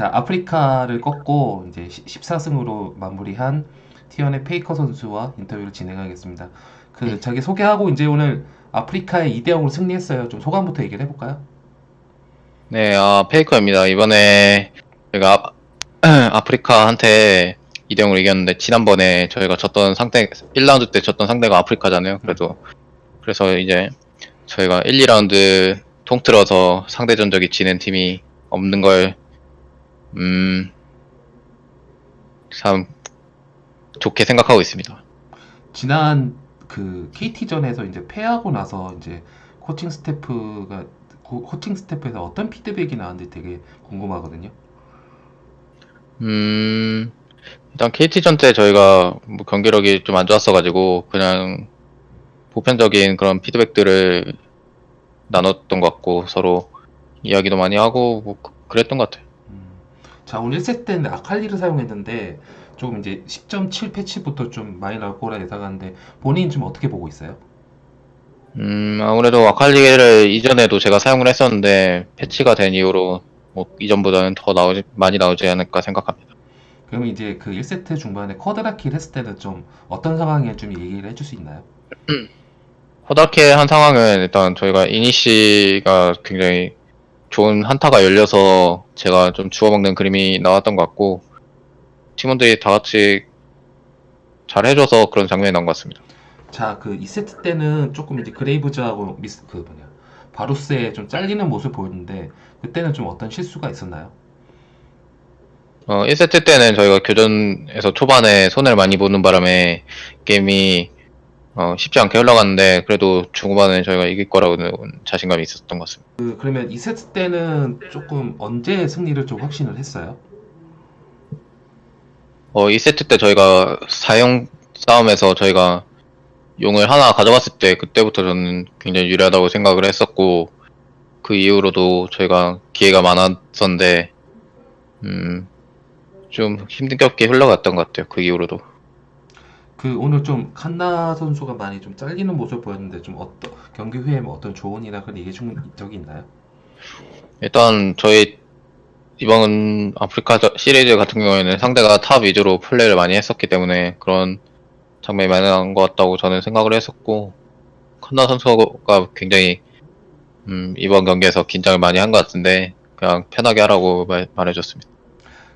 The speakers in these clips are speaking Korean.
자, 아프리카를 꺾고 이제 14승으로 마무리한 T1의 페이커 선수와 인터뷰를 진행하겠습니다. 그 자기 소개하고 이제 오늘 아프리카에 2대 0으로 승리했어요. 좀 소감부터 얘기를 해볼까요? 네, 아, 페이커입니다. 이번에 제가 아, 아프리카한테 2대 0으로 이겼는데 지난번에 저희가 졌던 상대 1라운드 때 졌던 상대가 아프리카잖아요. 그래도 그래서 이제 저희가 1, 2라운드 통틀어서 상대 전적이 지는 팀이 없는 걸 음, 참 좋게 생각하고 있습니다. 지난 그 KT전에서 이제 패하고 나서 이제 코칭 스태프가 고- 코칭 스태프에서 어떤 피드백이 나왔는지 되게 궁금하거든요. 음, 일단 KT전 때 저희가 뭐 경기력이 좀 안 좋았어가지고 그냥 보편적인 그런 피드백들을 나눴던 것 같고 서로 이야기도 많이 하고 뭐 그- 그랬던 것 같아요. 음. 자, 오늘 1세트 때는 아칼리를 사용했는데 조금 이제 10.7 패치부터 좀 많이 나올 거라 예상하는데 본인 좀 어떻게 보고 있어요? 음, 아무래도 아칼리를 이전에도 제가 사용을 했었는데 패치가 된 이후로 뭐 이전보다는 더 나오지, 많이 나오지 않을까 생각합니다. 그러면 이제 그 1세트 중반에 쿼드라킬 했을 때는 좀 어떤 상황에 좀 얘기를 해줄 수 있나요? 호다케 한 상황은 일단 저희가 이니시가 굉장히 좋은 한타가 열려서 제가 좀 주워먹는 그림이 나왔던 것 같고 팀원들이 다 같이 잘 해줘서 그런 장면이 나온 것 같습니다. 자, 그 2세트 때는 조금 이제 그레이브즈하고 미스 그 뭐냐 바루스의 좀 잘리는 모습 보였는데 그때는 좀 어떤 실수가 있었나요? 어, 1세트 때는 저희가 교전에서 초반에 손해를 많이 보는 바람에 게임이 어, 쉽지 않게 흘러갔는데 그래도 중후반에 저희가 이길 거라고는 자신감이 있었던 것 같습니다. 그 그러면 2세트 때는 조금 언제 승리를 좀 확신을 했어요? 어, 2세트 때 저희가 사용 싸움에서 저희가 용을 하나 가져갔을 때 그때부터 저는 굉장히 유리하다고 생각을 했었고 그 이후로도 저희가 기회가 많았었는데 음, 좀 힘겹게 흘러갔던 것 같아요. 그 이후로도. 그 오늘 좀 칸나 선수가 많이 좀 잘리는 모습 보였는데 좀 어떤 경기 후에 뭐 어떤 조언이나 그런 얘기 준 적이 있나요? 일단 저희 이번 아프리카 저- 시리즈 같은 경우에는 상대가 탑 위주로 플레이를 많이 했었기 때문에 그런 장면이 많이 나온 것 같다고 저는 생각을 했었고 칸나 선수가 굉장히 음, 이번 경기에서 긴장을 많이 한 것 같은데 그냥 편하게 하라고 말, 말해줬습니다.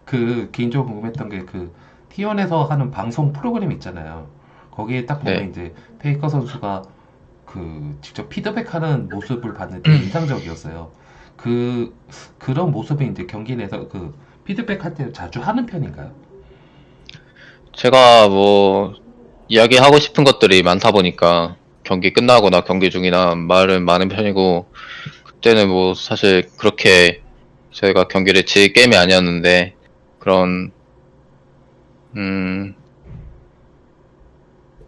그 개인적으로 궁금했던 게그 T1에서 하는 방송 프로그램 있잖아요. 거기에 딱 보면 네. 이제 페이커 선수가 그 직접 피드백하는 모습을 봤는데 인상적이었어요. 그 그런 모습이 이제 경기 내에서 그 피드백 할 때 자주 하는 편인가요? 제가 뭐 이야기하고 싶은 것들이 많다 보니까 경기 끝나거나 경기 중이나 말은 많은 편이고 그때는 뭐 사실 그렇게 저희가 경기를 질 게임이 아니었는데 그런 음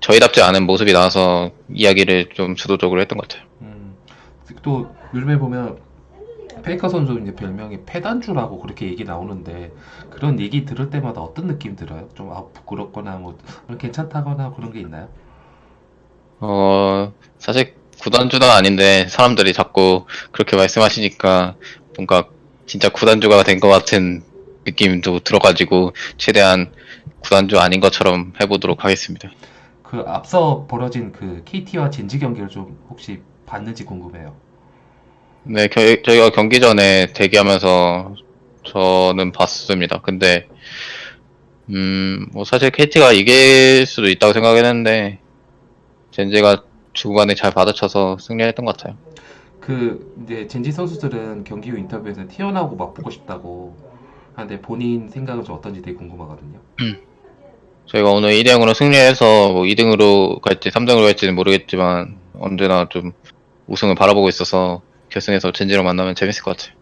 저희답지 않은 모습이 나와서 이야기를 좀 주도적으로 했던 것 같아요. 음, 또 요즘에 보면 페이커 선수 이제 별명이 패단주라고 그렇게 얘기 나오는데 그런 얘기 들을 때마다 어떤 느낌 들어요? 좀 아, 부끄럽거나 뭐 괜찮다거나 그런 게 있나요? 어 사실 구단주는 아닌데 사람들이 자꾸 그렇게 말씀하시니까 뭔가 진짜 구단주가 된 것 같은 느낌도 들어가지고 최대한 구단주 아닌 것처럼 해보도록 하겠습니다. 그 앞서 벌어진 그 KT와 젠지 경기를 좀 혹시 봤는지 궁금해요. 네, 겨- 저희가 경기 전에 대기하면서 저는 봤습니다. 근데 음, 뭐 사실 KT가 이길 수도 있다고 생각했는데 젠제가 중간에 잘 받아쳐서 승리했던 것 같아요. 그 이제 젠지 선수들은 경기 후 인터뷰에서 티어나고 맞붙고 싶다고 하는데 본인 생각은 좀 어떤지 되게 궁금하거든요. 저희가 오늘 2대0으로 승리해서 뭐 2등으로 갈지 3등으로 갈지는 모르겠지만 언제나 좀 우승을 바라보고 있어서 결승에서 젠지로 만나면 재밌을 것 같아요.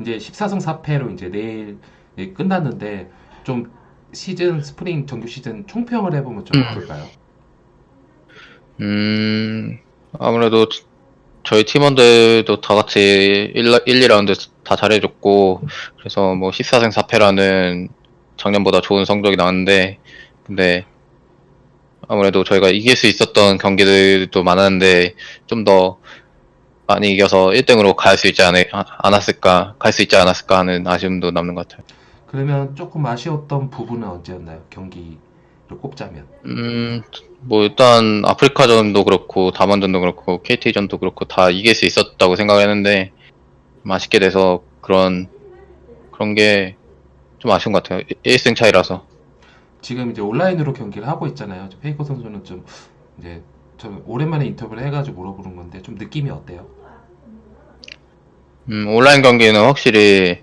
이제 14승 4패로 이제 내일 예, 끝났는데 좀 시즌 스프링 정규 시즌 총평을 해보면 좀 어떨까요? 음, 아무래도 저희 팀원들도 다 같이 1, 2라운드 다 잘해줬고, 그래서 뭐 14승 4패라는 작년보다 좋은 성적이 나왔는데, 근데 아무래도 저희가 이길 수 있었던 경기들도 많았는데, 좀 더 많이 이겨서 1등으로 갈 수 있지 않, 않았을까, 갈 수 있지 않았을까 하는 아쉬움도 남는 것 같아요. 그러면 조금 아쉬웠던 부분은 언제였나요? 경기를 꼽자면. 음, 뭐 일단 아프리카전도 그렇고 다만전도 그렇고 KT전도 그렇고 다 이길 수 있었다고 생각했는데 좀 아쉽게 돼서 그런 그런 게 좀 아쉬운 것 같아요. 1승 차이라서. 지금 이제 온라인으로 경기를 하고 있잖아요. 저 페이커 선수는 좀 이제 저 오랜만에 인터뷰를 해가지고 물어보는 건데 좀 느낌이 어때요? 음, 온라인 경기는 확실히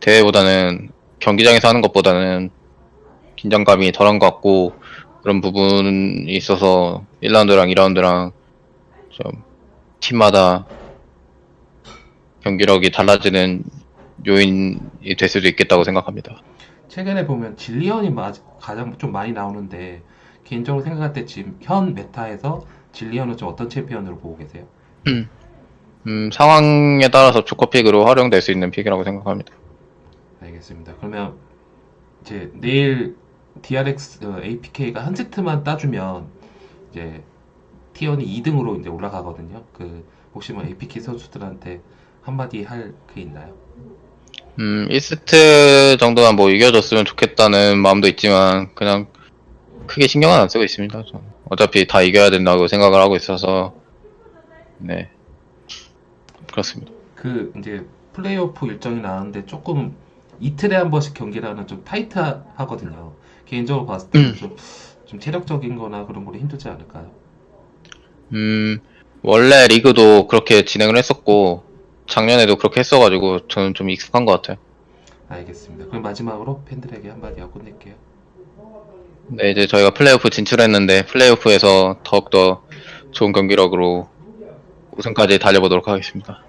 대회보다는 경기장에서 하는 것보다는 긴장감이 덜한 것 같고 그런 부분이 있어서 1라운드랑 2라운드랑 좀 팀마다 경기력이 달라지는 요인이 될 수도 있겠다고 생각합니다. 최근에 보면 질리언이 마- 가장 좀 많이 나오는데 개인적으로 생각할 때 지금 현 메타에서 질리언은 좀 어떤 챔피언으로 보고 계세요? 음, 상황에 따라서 조커픽으로 활용될 수 있는 픽이라고 생각합니다. 알겠습니다. 그러면 이제 내일 DRX 어, APK가 한 세트만 따주면 이제 T1이 2등으로 이제 올라가거든요. 그 혹시 뭐 APK 선수들한테 한마디 할 게 있나요? 음, 1세트 정도만 뭐 이겨줬으면 좋겠다는 마음도 있지만, 그냥 크게 신경은 안 쓰고 있습니다. 저는. 어차피 다 이겨야 된다고 생각을 하고 있어서, 네. 그렇습니다. 그 이제 플레이오프 일정이 나왔는데 조금 이틀에 한 번씩 경기라는 좀 타이트하거든요. 개인적으로 봤을 때는 좀, 좀 체력적인 거나 그런 걸로 힘들지 않을까요? 음, 원래 리그도 그렇게 진행을 했었고, 작년에도 그렇게 했어가지고, 저는 좀 익숙한 것 같아요. 알겠습니다. 그럼 마지막으로 팬들에게 한마디 하고 끝낼게요. 네, 이제 저희가 플레이오프 진출했는데, 플레이오프에서 더욱더 좋은 경기력으로 우승까지 달려보도록 하겠습니다.